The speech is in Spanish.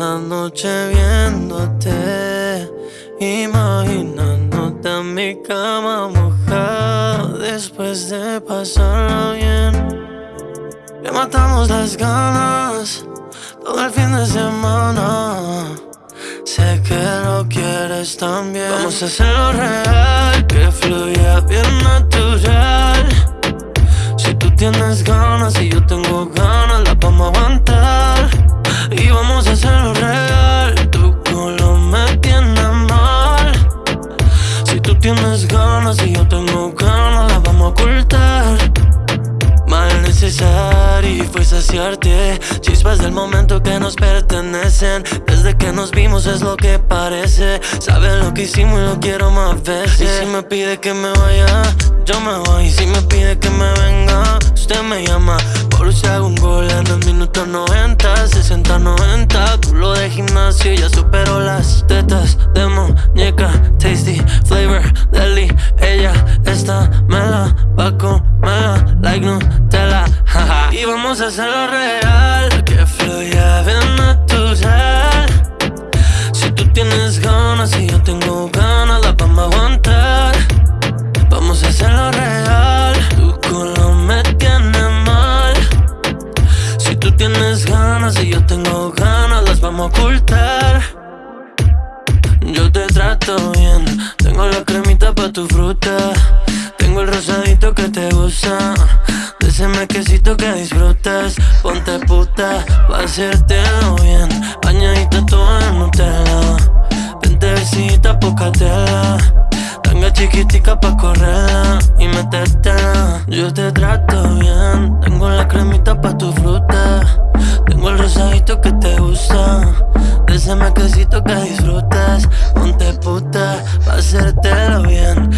noche viéndote, imaginándote en mi cama mojada después de pasarla bien. Que matamos las ganas todo el fin de semana. Sé que lo quieres también. Vamos a hacerlo real, que fluya bien natural. Si tú tienes ganas y yo tengo ganas, tienes ganas y yo tengo ganas, la vamos a ocultar. Mal necesario fue saciarte. Chispas del momento que nos pertenecen. Desde que nos vimos es lo que parece. Sabes lo que hicimos y lo quiero más veces. Y si me pide que me vaya, yo me voy. Y si me pide que me venga, Y vamos a hacerlo real Que fluya bien natural. Si tú tienes ganas y yo tengo ganas La vamos a aguantar. Vamos a hacerlo real Tu culo me tiene mal. Si tú tienes ganas y yo tengo ganas Las vamos a ocultar. Yo te trato bien Tengo la cremita pa' tu fruta. Tengo el rosadito que te gusta. De ese mequecito que disfrutas. Ponte puta pa' hacértelo bien. Bañadita toda en Nutella. Vente besita, poca tela. Tanga chiquitica pa' correrla y metértela. Yo te trato bien Tengo la De ese mequecito que disfrutas Ponte puta pa' hacértelo bien